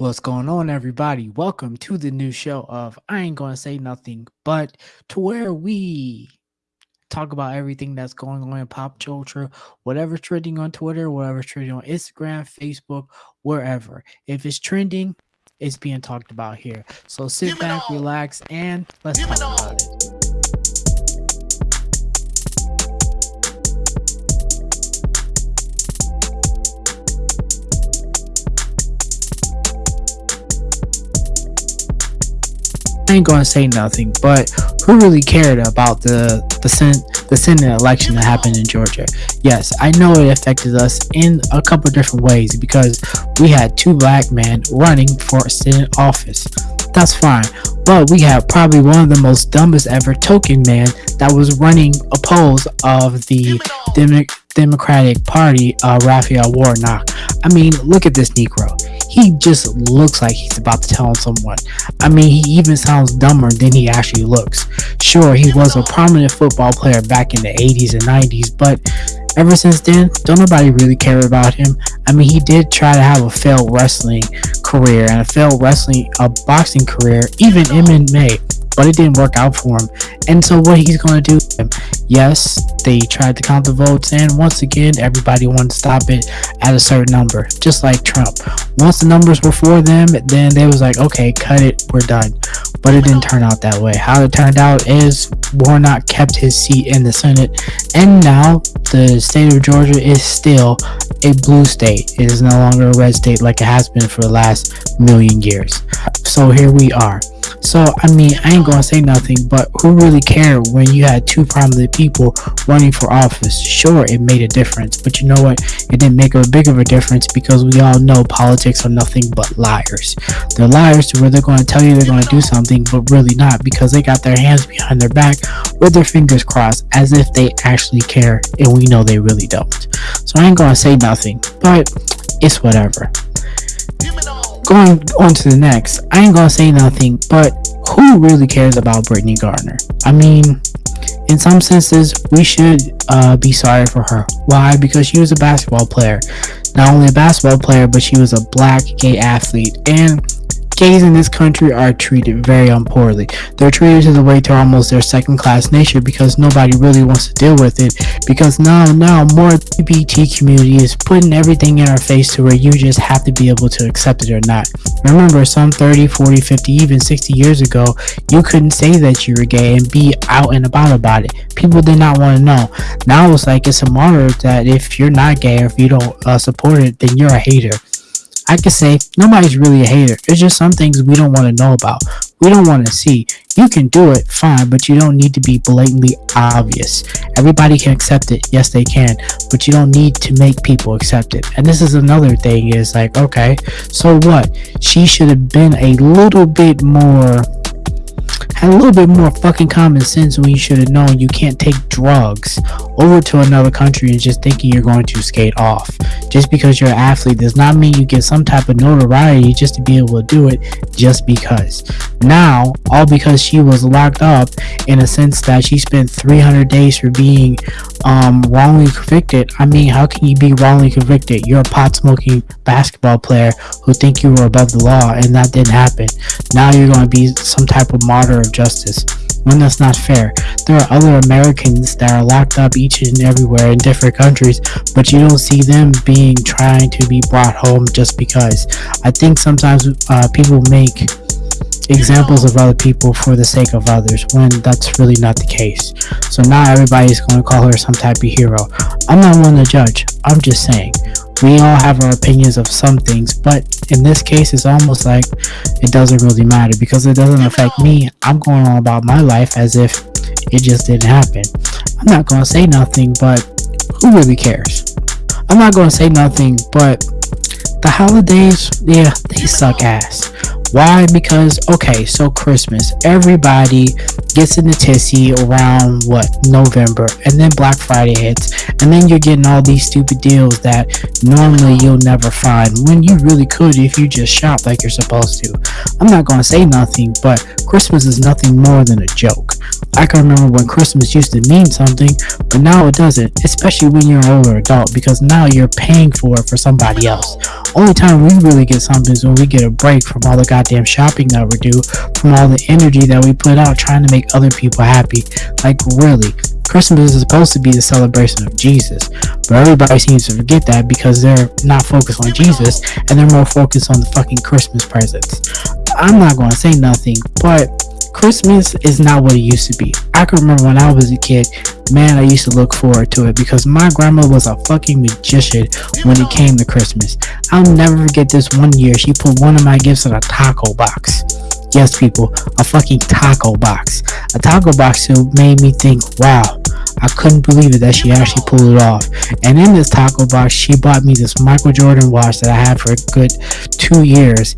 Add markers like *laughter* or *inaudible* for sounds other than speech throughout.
What's going on, everybody? Welcome to the new show of I Ain't Gonna Say Nothing, but to where we talk about everything that's going on in pop culture, whatever's trending on Twitter, whatever's trending on Instagram, Facebook, wherever. If it's trending, it's being talked about here. So sit back, relax, and let's talk about it. I ain't gonna say nothing, but who really cared about the the Senate the Senate election that happened in Georgia? Yes, I know it affected us in a couple different ways because we had two black men running for Senate office. That's fine, but we have probably one of the most dumbest ever token man that was running opposed of the Demo- Democratic Party, uh, Raphael Warnock. I mean, look at this Negro he just looks like he's about to tell on someone. I mean, he even sounds dumber than he actually looks. Sure, he was a prominent football player back in the 80s and 90s, but ever since then, don't nobody really care about him. I mean, he did try to have a failed wrestling career and a failed wrestling, a boxing career, even MMA but it didn't work out for him. And so what he's going to do, yes, they tried to count the votes, and once again, everybody wanted to stop it at a certain number, just like Trump. Once the numbers were for them, then they was like, okay, cut it, we're done. But it didn't turn out that way. How it turned out is Warnock kept his seat in the Senate, and now the state of Georgia is still a blue state. It is no longer a red state like it has been for the last million years. So here we are. So, I mean, I ain't gonna say nothing, but who really cared when you had two prominent people running for office? Sure, it made a difference, but you know what? It didn't make a big of a difference because we all know politics are nothing but liars. They're liars to where they're gonna tell you they're gonna do something, but really not because they got their hands behind their back with their fingers crossed as if they actually care, and we know they really don't. So, I ain't gonna say nothing, but it's whatever going on to the next, I ain't gonna say nothing, but who really cares about Brittney Griner? I mean, in some senses, we should uh, be sorry for her. Why? Because she was a basketball player. Not only a basketball player, but she was a black gay athlete. And gays in this country are treated very unpoorly. They're treated to the way to almost their second class nature because nobody really wants to deal with it. Because now, now more LGBT community is putting everything in our face to where you just have to be able to accept it or not. Remember, some 30, 40, 50, even 60 years ago, you couldn't say that you were gay and be out and about about it. People did not want to know. Now it's like it's a martyr that if you're not gay or if you don't uh, support it, then you're a hater. I could say nobody's really a hater. It's just some things we don't want to know about. We don't want to see. You can do it, fine, but you don't need to be blatantly obvious. Everybody can accept it. Yes, they can, but you don't need to make people accept it. And this is another thing is like, okay, so what? She should have been a little bit more a little bit more fucking common sense when you should have known you can't take drugs over to another country and just thinking you're going to skate off. Just because you're an athlete does not mean you get some type of notoriety just to be able to do it just because. Now, all because she was locked up in a sense that she spent 300 days for being um, wrongly convicted. I mean, how can you be wrongly convicted? You're a pot smoking basketball player who think you were above the law and that didn't happen. Now you're going to be some type of martyr of justice when that's not fair. There are other Americans that are locked up each and everywhere in different countries, but you don't see them being trying to be brought home just because. I think sometimes uh, people make examples of other people for the sake of others when that's really not the case. So now everybody's going to call her some type of hero. I'm not one to judge. I'm just saying we all have our opinions of some things, but in this case, it's almost like it doesn't really matter because it doesn't affect me. I'm going on about my life as if it just didn't happen. I'm not going to say nothing, but who really cares? I'm not going to say nothing, but the holidays, yeah, they suck ass. Why? Because, okay, so Christmas, everybody gets in the tissy around what, November, and then Black Friday hits, and then you're getting all these stupid deals that normally you'll never find when you really could if you just shop like you're supposed to. I'm not gonna say nothing, but Christmas is nothing more than a joke. I can remember when Christmas used to mean something, but now it doesn't, especially when you're an older adult, because now you're paying for it for somebody else. Only time we really get something is when we get a break from all the goddamn shopping that we do, from all the energy that we put out trying to make other people happy. Like, really. Christmas is supposed to be the celebration of Jesus, but everybody seems to forget that because they're not focused on Jesus and they're more focused on the fucking Christmas presents. I'm not going to say nothing, but Christmas is not what it used to be. I can remember when I was a kid, man, I used to look forward to it because my grandma was a fucking magician when it came to Christmas. I'll never forget this one year. She put one of my gifts in a taco box. Yes, people, a fucking taco box. A taco box made me think, wow, I couldn't believe it that she actually pulled it off. And in this taco box, she bought me this Michael Jordan watch that I had for a good two years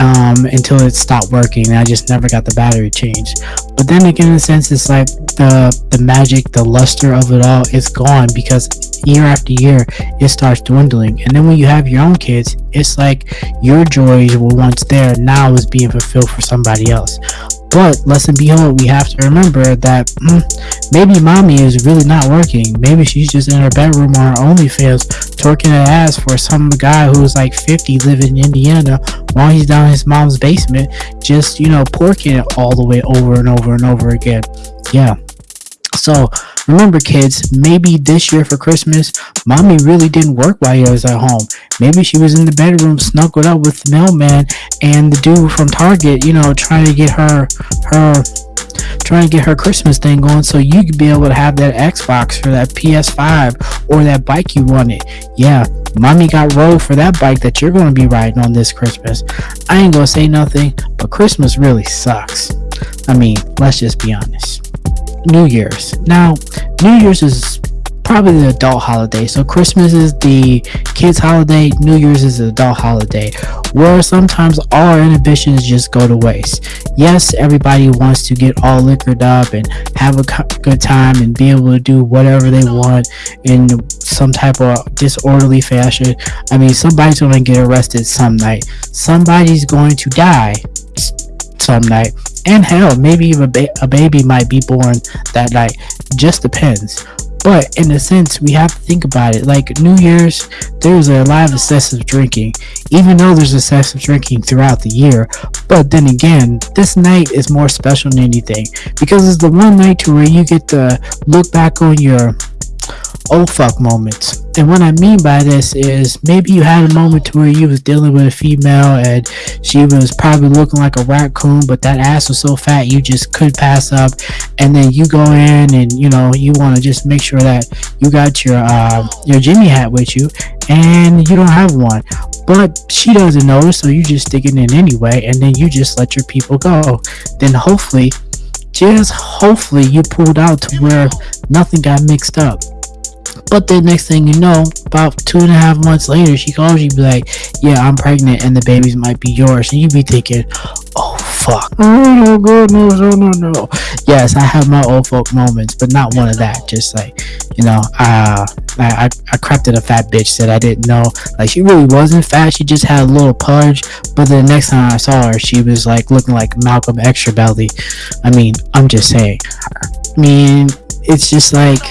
um, until it stopped working and I just never got the battery changed. But then again, in a sense, it's like the the magic, the luster of it all is gone because year after year it starts dwindling. And then when you have your own kids, it's like your joys were once there, now is being fulfilled for somebody else. But lesson behold, we have to remember that mm, maybe mommy is really not working. Maybe she's just in her bedroom on her OnlyFans twerking her ass for some guy who's like 50 living in Indiana while he's down in his mom's basement, just, you know, porking it all the way over and over and over again. Yeah. So remember, kids, maybe this year for Christmas, mommy really didn't work while he was at home. Maybe she was in the bedroom snuggled up with the mailman and the dude from Target, you know, trying to get her her trying to get her Christmas thing going so you could be able to have that Xbox or that PS5 or that bike you wanted. Yeah, mommy got rolled for that bike that you're going to be riding on this Christmas. I ain't going to say nothing, but Christmas really sucks. I mean, let's just be honest. New Year's. Now, New Year's is probably the adult holiday. So Christmas is the kids holiday, New Year's is the adult holiday, where sometimes all our inhibitions just go to waste. Yes, everybody wants to get all liquored up and have a good time and be able to do whatever they want in some type of disorderly fashion. I mean, somebody's going to get arrested some night. Somebody's going to die some night and hell maybe even a, ba- a baby might be born that night just depends. But in a sense we have to think about it. Like new year's there's a lot of excessive drinking even though there's excessive drinking throughout the year. But then again this night is more special than anything because it's the one night to where you get to look back on your oh fuck moments. And what I mean by this is maybe you had a moment to where you was dealing with a female and she was probably looking like a raccoon, but that ass was so fat you just could pass up. And then you go in and you know you want to just make sure that you got your uh, your Jimmy hat with you, and you don't have one. But she doesn't notice, so you just stick it in anyway, and then you just let your people go. Then hopefully, just hopefully, you pulled out to where nothing got mixed up. But the next thing you know, about two and a half months later, she calls you, be like, "Yeah, I'm pregnant, and the babies might be yours." And you be thinking, "Oh fuck, oh no, goodness, no, no, no." Yes, I have my old folk moments, but not one of that. Just like, you know, uh, I I, I crept at a fat bitch that I didn't know. Like she really wasn't fat; she just had a little pudge. But the next time I saw her, she was like looking like Malcolm Extra Belly. I mean, I'm just saying. I mean, it's just like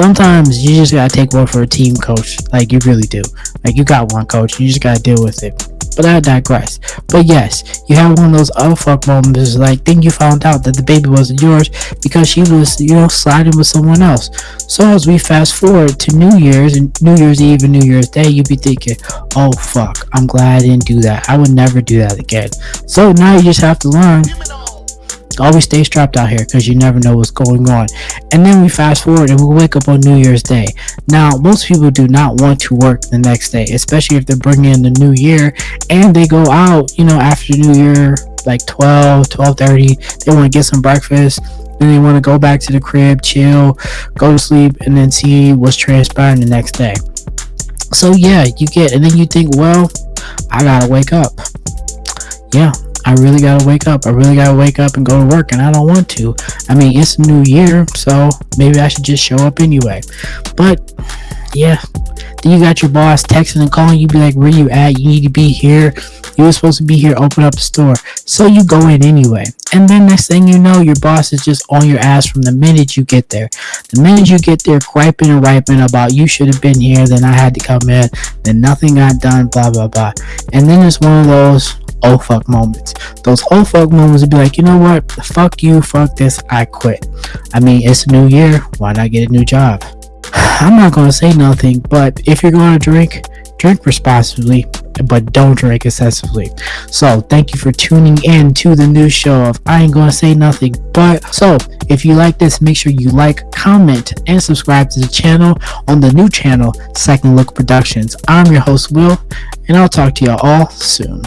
sometimes you just gotta take one for a team coach. Like you really do. Like you got one coach, you just gotta deal with it. But I digress. But yes, you have one of those oh fuck moments like then you found out that the baby wasn't yours because she was, you know, sliding with someone else. So as we fast forward to New Year's and New Year's Eve and New Year's Day, you'd be thinking, Oh fuck, I'm glad I didn't do that. I would never do that again. So now you just have to learn always stay strapped out here because you never know what's going on. And then we fast forward and we wake up on New Year's Day. Now, most people do not want to work the next day, especially if they're bringing in the new year and they go out, you know, after New Year, like 12, 12:30. They want to get some breakfast. Then they want to go back to the crib, chill, go to sleep, and then see what's transpiring the next day. So yeah, you get, and then you think, well, I gotta wake up. Yeah, I really gotta wake up. I really gotta wake up and go to work, and I don't want to. I mean, it's a new year, so maybe I should just show up anyway. But Yeah. Then you got your boss texting and calling you, be like, where you at? You need to be here. You were supposed to be here, open up the store. So you go in anyway. And then next thing you know, your boss is just on your ass from the minute you get there. The minute you get there, griping and riping about you should have been here, then I had to come in, then nothing got done, blah, blah, blah. And then it's one of those, oh fuck moments. Those oh fuck moments would be like, you know what? Fuck you, fuck this, I quit. I mean, it's a new year, why not get a new job? *sighs* I'm not gonna say nothing, but if you're gonna drink, drink responsibly, but don't drink excessively. So, thank you for tuning in to the new show of I Ain't Gonna Say Nothing. But, so, if you like this, make sure you like, comment, and subscribe to the channel on the new channel, Second Look Productions. I'm your host, Will, and I'll talk to y'all all soon.